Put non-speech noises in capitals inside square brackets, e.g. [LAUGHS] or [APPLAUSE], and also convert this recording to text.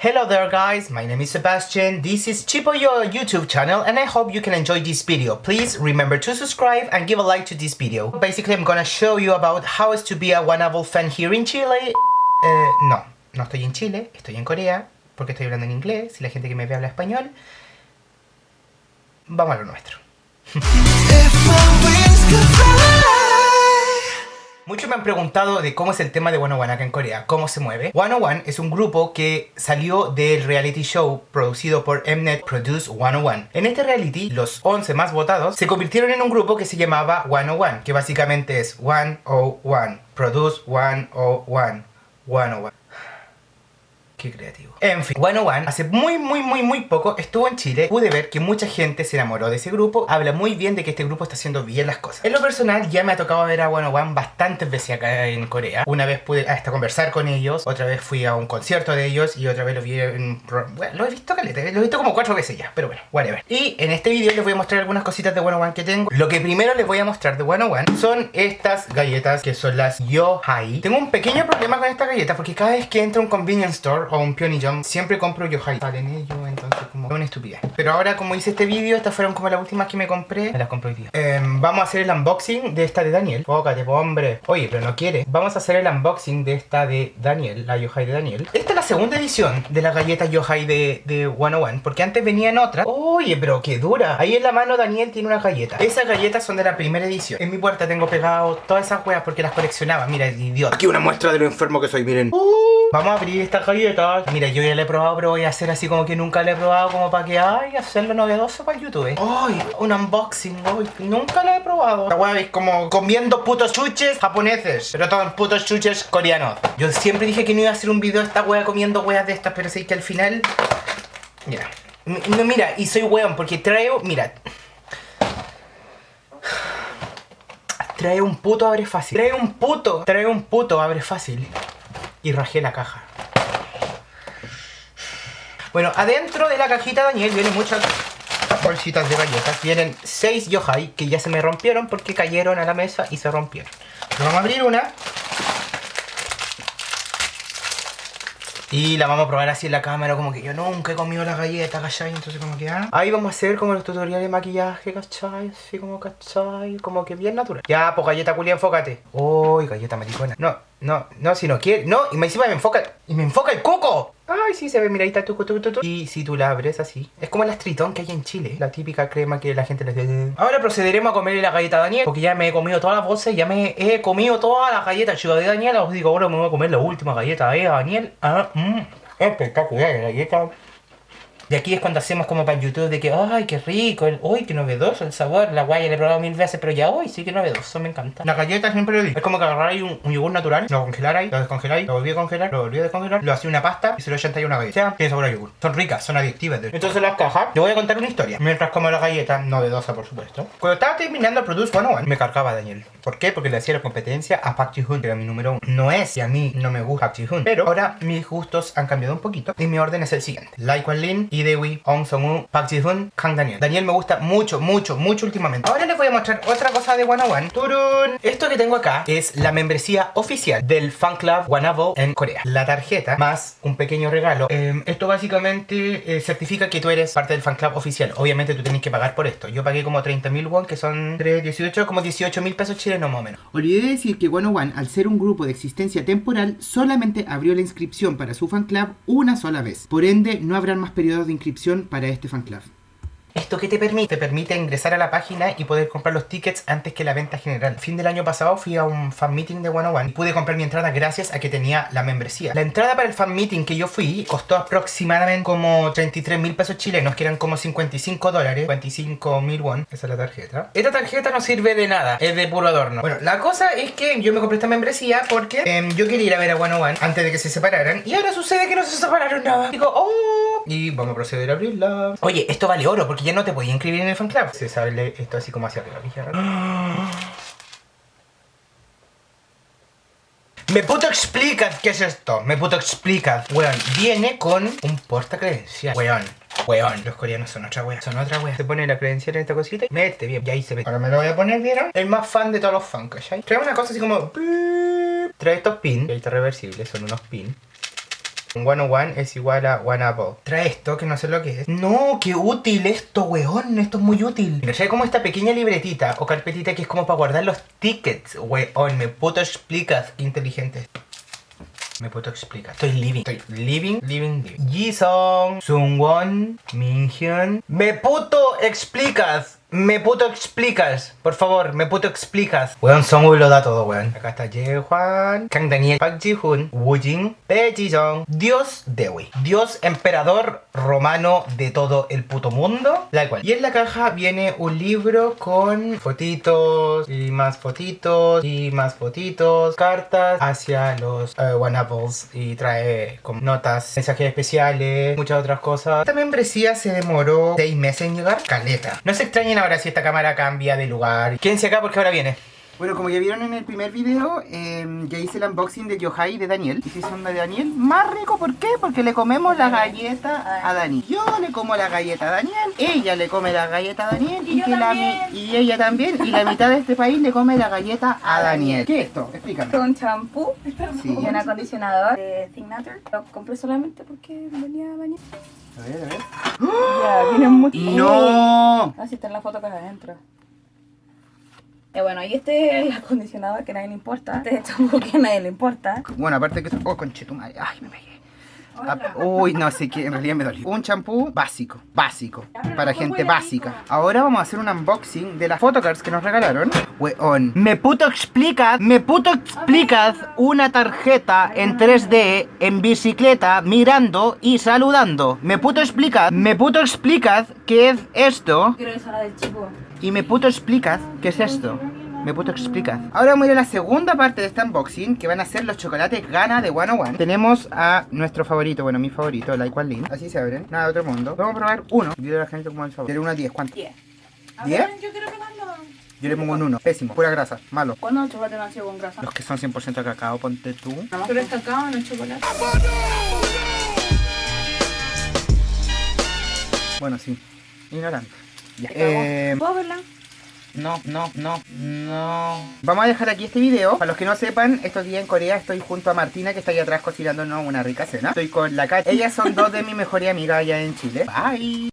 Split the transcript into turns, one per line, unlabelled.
Hello there guys, my name is Sebastian, this is Chipoyo YouTube channel and I hope you can enjoy this video. Please remember to subscribe and give a like to this video. Basically I'm gonna show you about how is to be a One fan here in Chile. Eh, no, no estoy en Chile, estoy en Corea, porque estoy hablando en inglés y la gente que me ve habla español. Vamos a lo nuestro. Muchos me han preguntado de cómo es el tema de One acá en Corea, cómo se mueve. One es un grupo que salió del reality show producido por Mnet Produce 101. En este reality, los 11 más votados se convirtieron en un grupo que se llamaba 101, que básicamente es 101, Produce 101, 101. Qué creativo. En fin, One One, hace muy, muy, muy, muy poco estuvo en Chile. Pude ver que mucha gente se enamoró de ese grupo. Habla muy bien de que este grupo está haciendo bien las cosas. En lo personal, ya me ha tocado ver a One One bastantes veces acá en Corea. Una vez pude hasta conversar con ellos. Otra vez fui a un concierto de ellos. Y otra vez lo vi en... Bueno, lo he visto caleta. Lo he visto como cuatro veces ya. Pero bueno, whatever. Y en este video les voy a mostrar algunas cositas de One One que tengo. Lo que primero les voy a mostrar de One One son estas galletas que son las Yo Hai. Tengo un pequeño problema con estas galletas porque cada vez que entro a un convenience store o un Pyeongchang siempre compro Yohai. Salen ellos, entonces como una estupidez. Pero ahora como hice este vídeo, estas fueron como las últimas que me compré. Me las compro hoy día. Em, vamos a hacer el unboxing de esta de Daniel. Fócate, hombre. Oye, pero no quiere. Vamos a hacer el unboxing de esta de Daniel, la Yohai de Daniel. Esta es la segunda edición de las galletas Yohai de, de 101, porque antes venían otras. Oye, pero qué dura. Ahí en la mano Daniel tiene una galleta. Esas galletas son de la primera edición. En mi puerta tengo pegado todas esas weas porque las coleccionaba. Mira, el idiota. Aquí una muestra de lo enfermo que soy, miren. Uh. Vamos a abrir estas galletas. Mira, yo ya la he probado, pero voy a hacer así como que nunca la he probado, como para que, ay, hacerlo novedoso para YouTube. Ay, un unboxing, ay, nunca la he probado. La wea es como comiendo putos chuches japoneses, pero todos putos chuches coreanos. Yo siempre dije que no iba a hacer un video de esta wea comiendo weas de estas, pero sé que al final... Mira, no, mira, y soy weón, porque traigo, mira... Trae un puto abre fácil. Trae un puto, trae un puto abre fácil y rajé la caja. Bueno, adentro de la cajita Daniel vienen muchas bolsitas de galletas. Vienen 6 yohai que ya se me rompieron porque cayeron a la mesa y se rompieron. vamos a abrir una. Y la vamos a probar así en la cámara, como que yo nunca he comido la galleta, ¿cachai? Entonces como que, ah. Ahí vamos a hacer como los tutoriales de maquillaje, ¿cachai? Así como, ¿cachai? Como que bien natural. Ya, pues galleta culia, enfócate. Uy, galleta maricona. No, no, no, si no quiere. No, y encima me enfoca. Y me enfoca el coco. Ay, sí, se ve, mira, ahí está tu, tu. Y si tú la abres así. Es como el astritón que hay en Chile. La típica crema que la gente le dice. Ahora procederemos a comerle la galleta a Daniel. Porque ya me he comido todas las bolsas. Ya me he comido todas las galletas, chicos, de Daniel. Os digo, ahora me voy a comer la última galleta de Daniel. Ah, mmm. Espectacular la galleta. De aquí es cuando hacemos como para YouTube de que, ay, qué rico, el, uy, qué novedoso el sabor. La guaya le he probado mil veces, pero ya hoy sí que novedoso, me encanta. La galleta siempre lo digo. Es como que agarráis un, un yogur natural, lo congelarais, lo descongeláis, lo volví a congelar, lo volví a descongelar, lo hacéis una pasta y se lo echáis una galleta. Tiene sabor a yogur. Son ricas, son adictivas. Entonces las cajas, te voy a contar una historia. Mientras como la galleta, novedosa por supuesto. Cuando estaba terminando el Produce 101, me cargaba Daniel. ¿Por qué? Porque le hacía la competencia a Park Ji-hoon, que era mi número uno. No es y a mí no me gusta Park Ji-hoon. Pero ahora mis gustos han cambiado un poquito y mi orden es el siguiente. Lai Kwan Lin, Lee Dae-wi, Ong Song-woo, Park Ji-hoon, Kang Daniel. Daniel me gusta mucho, mucho, mucho últimamente. Ahora les voy a mostrar otra cosa de 101. ¡Turun! Esto que tengo acá es la membresía oficial del fan club Wanabo en Corea. La tarjeta más un pequeño regalo. Eh, esto básicamente eh, certifica que tú eres parte del fan club oficial. Obviamente tú tienes que pagar por esto. Yo pagué como 30.000 won, que son 3, 18, como 18 mil pesos chilenos más o menos.
Olvidé decir que One One, al ser un grupo de existencia temporal, solamente abrió la inscripción para su fan club una sola vez. Por ende, no habrán más periodos de inscripción para este fan club.
¿Esto qué te permite? Te permite ingresar a la página y poder comprar los tickets antes que la venta general. Fin del año pasado fui a un fan meeting de 101 y pude comprar mi entrada gracias a que tenía la membresía. La entrada para el fan meeting que yo fui costó aproximadamente como 33 mil pesos chilenos, que eran como 55 dólares, 25 mil won. Esa es la tarjeta. Esta tarjeta no sirve de nada, es de puro adorno. Bueno, la cosa es que yo me compré esta membresía porque em, yo quería ir a ver a 101 antes de que se separaran y ahora sucede que no se separaron nada. Digo, oh, y vamos a proceder a abrirla. Oye, esto vale oro porque ya no te podía inscribir en el fan club. Se sabe esto así como hacia arriba. [GASPS] Me puto explicas qué es esto. Me puto explicas. Weón, viene con un porta credencial. Weón. Weón, los coreanos son otra wea, son otra wea. Se pone la credencial en esta cosita y mete bien. Y ahí se ve. Ahora me lo voy a poner, ¿vieron? El más fan de todos los fans, ¿cachai? Trae una cosa así como... Trae estos pins. Y ahí está reversible, son unos pins
101 es igual a one apple. Trae esto, que no sé lo que es. No, qué útil esto, weón. Esto es muy útil. Trae como esta pequeña libretita o carpetita que es como para guardar los tickets, weón. Me puto explicas, qué inteligente. Me puto explicar. Estoy living. Estoy living, living, living. Jisung, Sungwon, Minhyun. Me puto explicas. Me puto explicas, por favor, me puto explicas. Weón, Songwoo lo da todo, weón. Acá está Jae-hwan, Kang Daniel, Park Ji-hoon, Woo Jin, Bae Ji-jong, Dios Dewi, Dios emperador romano de todo el puto mundo. La cual. Y en la caja viene un libro con fotitos y más fotitos y más fotitos, cartas hacia los eh, One Apples y trae como notas, mensajes especiales, muchas otras cosas. Esta membresía se demoró 6 meses en llegar. Caleta. No se extrañen ahora si esta cámara cambia de lugar. Quédense acá porque ahora viene.
Bueno, como ya vieron en el primer video, eh, ya hice el unboxing de Yohai de Daniel. Y si son de Daniel, más rico, ¿por qué? Porque le comemos la galleta a Dani. Yo le como la galleta a Daniel, ella le come la galleta a Daniel
Y yo
que la y ella también. Y la mitad de este país le come la galleta a Daniel. ¿Qué es esto? Explícame.
un champú
Sí.
y un acondicionador de Signature. Lo compré solamente porque venía a bañar.
A ver, a ver.
Ya, viene mucho.
¡No!
Así está en la foto que adentro. Y bueno, y este es el acondicionador que a nadie le importa. Este es el [LAUGHS] champú que a nadie le importa.
Bueno, aparte que... Oh, conchetumadre. Ay, me pegué. Ah, Uy, no sé qué, en realidad me dolió. Un champú básico, básico, para gente básica. Ahora vamos a hacer un unboxing de las photocards que nos regalaron. Weón, me puto explicas, me puto explicas una tarjeta en 3D en bicicleta mirando y saludando. Me puto explicas, me puto explicas qué es esto
Quiero esa la del chico.
Y me puto explicas qué es esto. Me puto explicas. Ahora vamos a ir a la segunda parte de este unboxing, que van a ser los chocolates Gana de 101. Tenemos a nuestro favorito, bueno, mi favorito, la Igual Lin. Así se abren, nada de otro mundo. Vamos a probar uno. Dile a la gente cómo es el sabor. Del 1 a 10, ¿cuánto?
10.
¿Diez?
Yo quiero probarlo.
Yo le pongo un 1. Pésimo, pura grasa, malo.
¿Cuándo el chocolate no ha sido con grasa?
Los que son 100% cacao, ponte tú.
Pero es cacao, no es chocolate.
Bueno, sí. Ignorante. Ya. Eh,
¿Puedo verla?
No, no, no, no. Vamos a dejar aquí este video. Para los que no sepan, estos días en Corea estoy junto a Martina, que está ahí atrás cocinándonos una rica cena. Estoy con la Kat. Ellas son dos de mis mejores amigas allá en Chile. Bye.